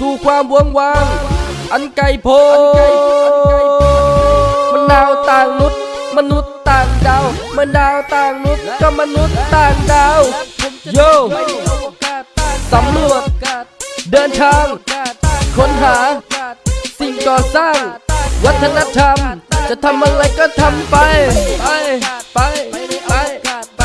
สู่ความเวงวาง อันไกลโพ้นมนาวต่างนุษย์มนุษย์ต่างดาวมนาวต่างนุษย์ก็มนุษย์ต่างดาวโยสำรวจเดินทาง ค้นหา สิ่งก่อสร้าง วัฒนธรรม จะทำอะไรก็ทำไป ไป ไป ไป ไป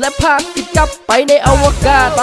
และพากิจกับไปในอวกาศไป